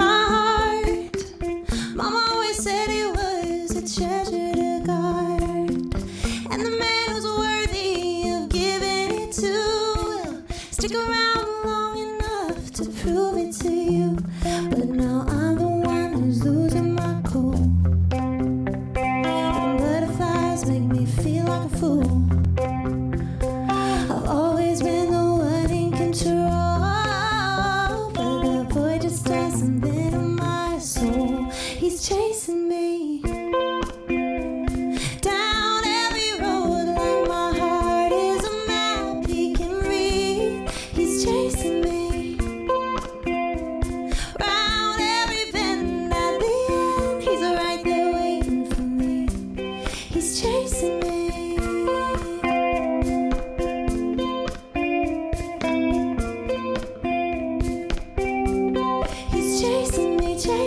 my heart. Mom always said it was a treasure to guard. And the man who's worthy of giving it to will stick around.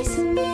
guys.